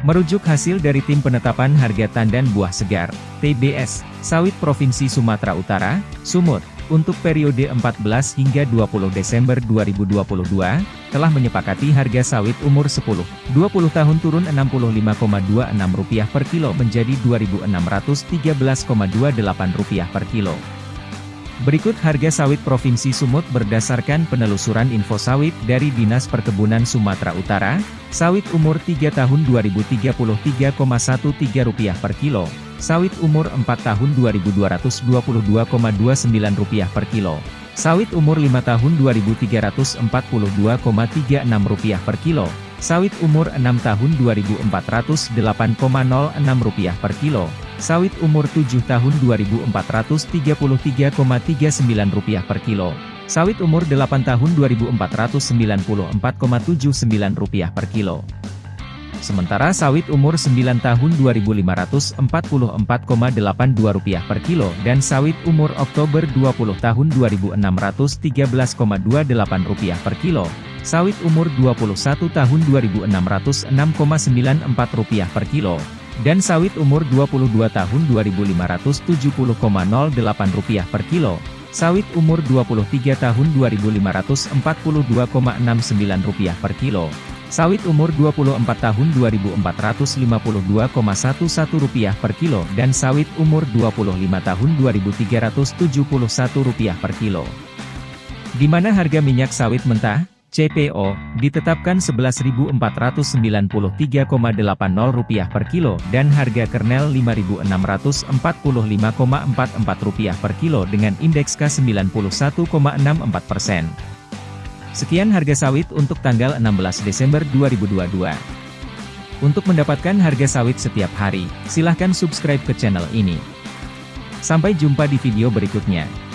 Merujuk hasil dari Tim Penetapan Harga Tandan Buah Segar, TBS, Sawit Provinsi Sumatera Utara, Sumut, untuk periode 14 hingga 20 Desember 2022, telah menyepakati harga sawit umur 10, 20 tahun turun Rp65,26 per kilo menjadi Rp2.613,28 per kilo. Berikut harga sawit Provinsi Sumut berdasarkan penelusuran info sawit dari Dinas Perkebunan Sumatera Utara, sawit umur 3 tahun Rp2033,13 per kilo, sawit umur 4 tahun Rp2222,29 per kilo, sawit umur 5 tahun Rp2342,36 per kilo, sawit umur 6 tahun Rp2408,06 per kilo, sawit umur 7 tahun Rp2.433,39 per kilo, sawit umur 8 tahun Rp2.494,79 per kilo. Sementara sawit umur 9 tahun Rp2.544,82 per kilo dan sawit umur Oktober 20 tahun Rp2.613,28 per kilo, sawit umur 21 tahun Rp2.606,94 per kilo, dan sawit umur 22 tahun Rp2.570,08 per kilo, sawit umur 23 tahun Rp2.542,69 per kilo, sawit umur 24 tahun Rp2.452,11 per kilo dan sawit umur 25 tahun Rp2.371 per kilo. Di mana harga minyak sawit mentah? CPO, ditetapkan Rp11.493,80 per kilo dan harga kernel Rp5.645,44 per kilo dengan indeks K91,64 persen. Sekian harga sawit untuk tanggal 16 Desember 2022. Untuk mendapatkan harga sawit setiap hari, silahkan subscribe ke channel ini. Sampai jumpa di video berikutnya.